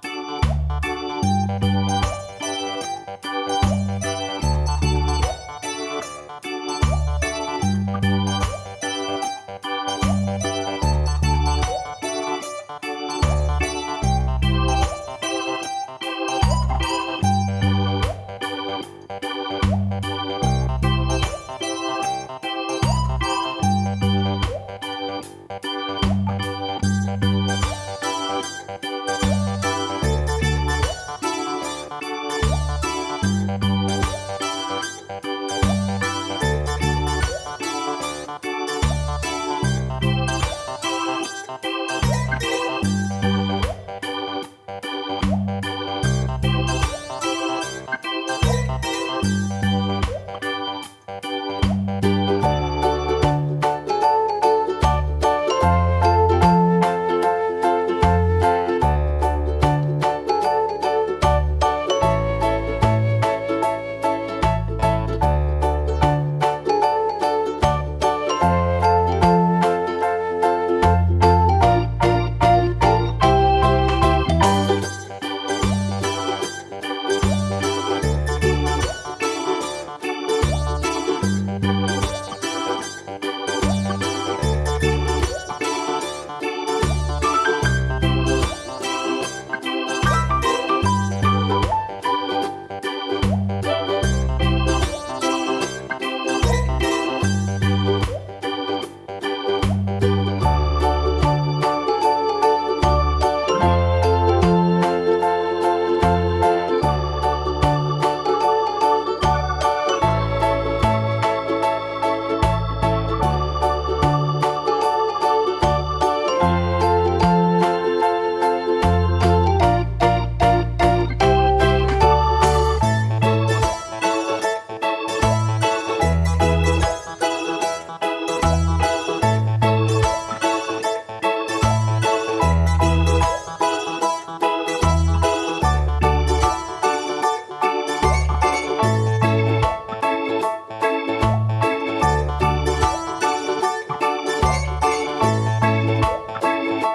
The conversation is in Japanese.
you